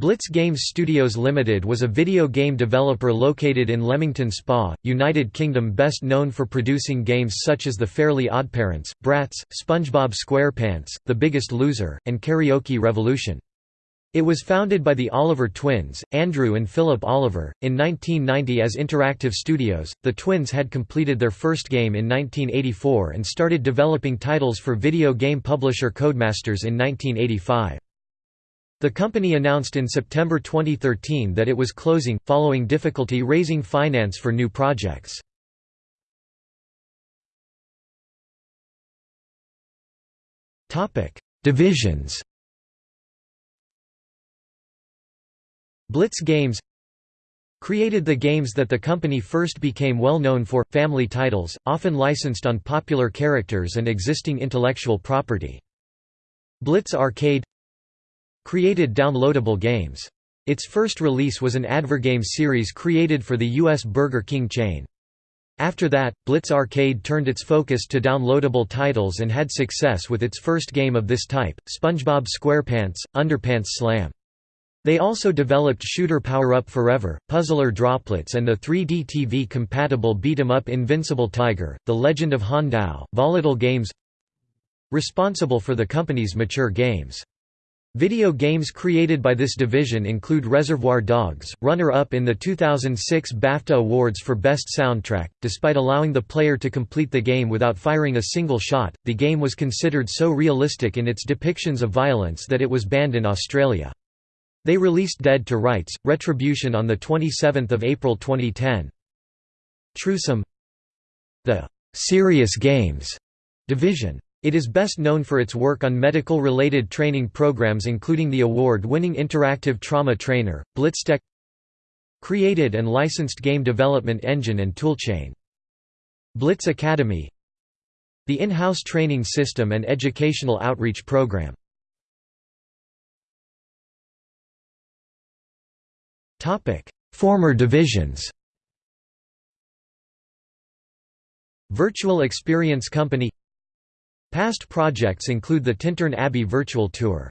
Blitz Games Studios Limited was a video game developer located in Leamington Spa, United Kingdom best known for producing games such as The Fairly Oddparents, Bratz, SpongeBob SquarePants, The Biggest Loser, and Karaoke Revolution. It was founded by the Oliver twins, Andrew and Philip Oliver, in 1990 as Interactive Studios. The twins had completed their first game in 1984 and started developing titles for video game publisher Codemasters in 1985. The company announced in September 2013 that it was closing, following difficulty raising finance for new projects. Divisions Blitz Games created the games that the company first became well known for, family titles, often licensed on popular characters and existing intellectual property. Blitz Arcade created downloadable games. Its first release was an Advergame series created for the U.S. Burger King chain. After that, Blitz Arcade turned its focus to downloadable titles and had success with its first game of this type, SpongeBob SquarePants, Underpants Slam. They also developed Shooter Power Up Forever, Puzzler Droplets and the 3D TV-compatible beat-em-up Invincible Tiger, The Legend of Han Tao, Volatile Games Responsible for the company's mature games. Video games created by this division include Reservoir Dogs, runner-up in the 2006 BAFTA Awards for Best Soundtrack. Despite allowing the player to complete the game without firing a single shot, the game was considered so realistic in its depictions of violence that it was banned in Australia. They released Dead to Rights: Retribution on the 27th of April 2010. TruSim The Serious Games division it is best known for its work on medical-related training programs including the award-winning Interactive Trauma Trainer, BlitzTech created and licensed game development engine and toolchain. Blitz Academy the in-house training system and educational outreach program. Former divisions Virtual Experience Company Past projects include the Tintern Abbey Virtual Tour.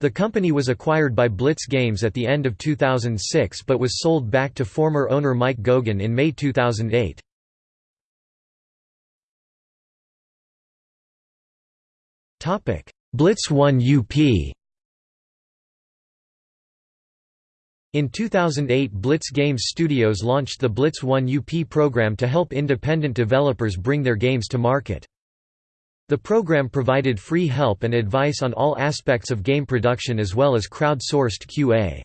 The company was acquired by Blitz Games at the end of 2006 but was sold back to former owner Mike Gogan in May 2008. Blitz 1 UP In 2008 Blitz Games Studios launched the Blitz 1 UP program to help independent developers bring their games to market. The program provided free help and advice on all aspects of game production as well as crowd-sourced QA.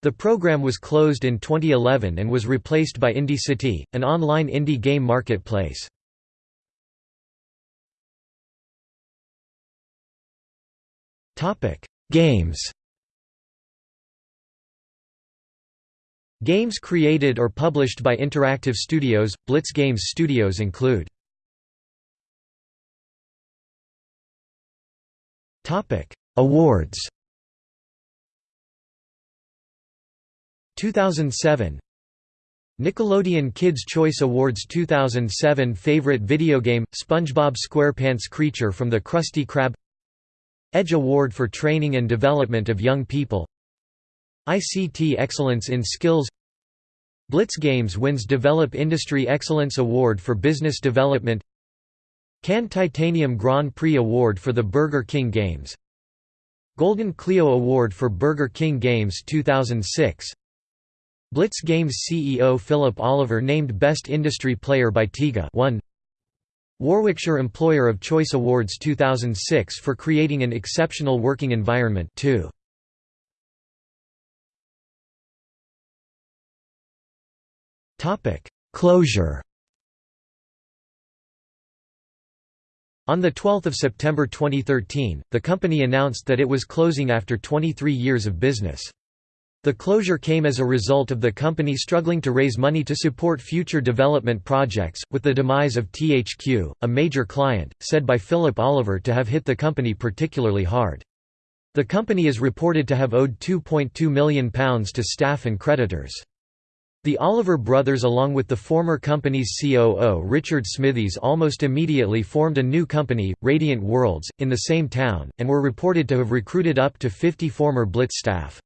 The program was closed in 2011 and was replaced by IndieCity, an online indie game marketplace. Games Games created or published by Interactive Studios, Blitz Games Studios include Topic: Awards. 2007 Nickelodeon Kids' Choice Awards 2007 Favorite Video Game – SpongeBob SquarePants Creature from the Krusty Krab. Edge Award for Training and Development of Young People. ICT Excellence in Skills. Blitz Games wins Develop Industry Excellence Award for Business Development Cannes Titanium Grand Prix Award for the Burger King Games. Golden Clio Award for Burger King Games 2006 Blitz Games CEO Philip Oliver named Best Industry Player by TIGA 1 Warwickshire Employer of Choice Awards 2006 for creating an exceptional working environment 2 Closure On 12 September 2013, the company announced that it was closing after 23 years of business. The closure came as a result of the company struggling to raise money to support future development projects, with the demise of THQ, a major client, said by Philip Oliver to have hit the company particularly hard. The company is reported to have owed £2.2 million to staff and creditors. The Oliver brothers along with the former company's COO Richard Smithies almost immediately formed a new company, Radiant Worlds, in the same town, and were reported to have recruited up to 50 former Blitz staff.